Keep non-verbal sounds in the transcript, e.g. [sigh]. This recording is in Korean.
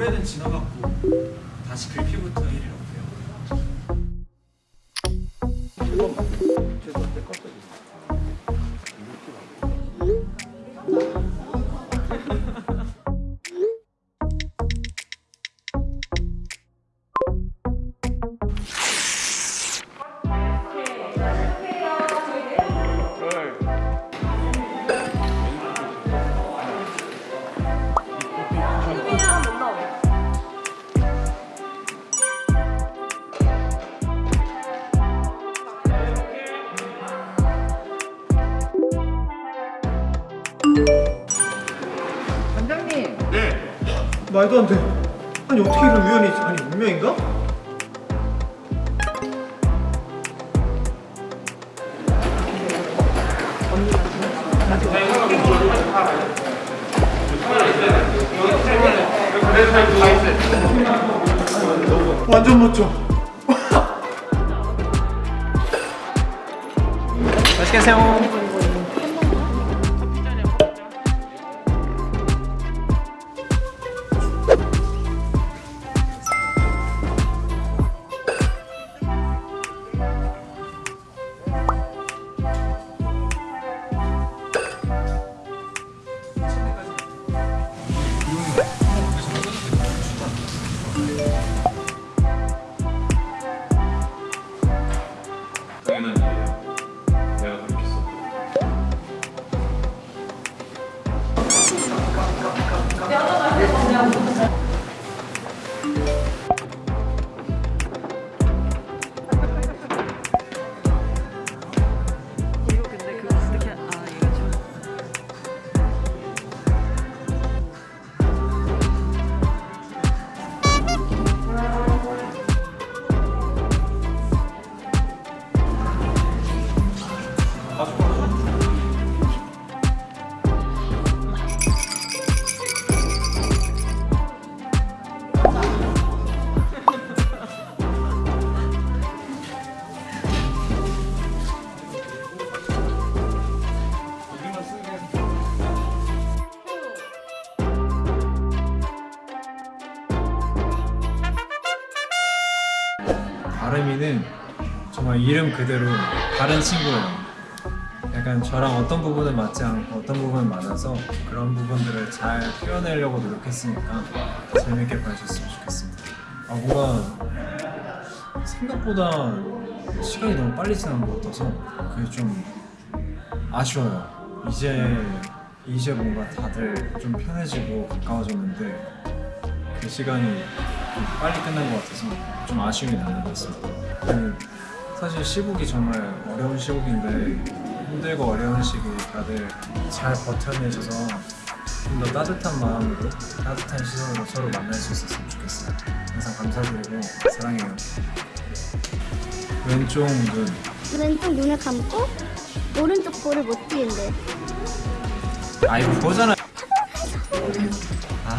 1년 지나갖고 다시 글피부터 1일 어 원장님 말도 안 돼. 아니 어떻게 이런 우연이? 아니 운명인가? 완전 멋져. 맛있게 드세요. 아름이는 정말 이름 그대로 다른 친구예요. 약간 저랑 어떤 부분은 맞지 않고 어떤 부분은 맞아서 그런 부분들을 잘 표현하려고 노력했으니까 재밌게 봐주셨으면 좋겠습니다. 아 뭔가 생각보다 시간이 너무 빨리 지난 것 같아서 그게 좀 아쉬워요. 이제 이제 뭔가 다들 좀 편해지고 가까워졌는데 그 시간이 좀 빨리 끝난 것 같아서 좀 아쉬움이 남는 것 같습니다. 사실 시국이 정말 어려운 시국인데 힘들고 어려운 시기 다들 잘 버텨내셔서 좀 더 따뜻한 마음으로 따뜻한 시선으로 서로 만날 수 있었으면 좋겠어요. 항상 감사드리고 사랑해요. 왼쪽 눈 왼쪽 눈을 감고 오른쪽 볼을 못 띄는데 아이 그거잖아. [laughs] 아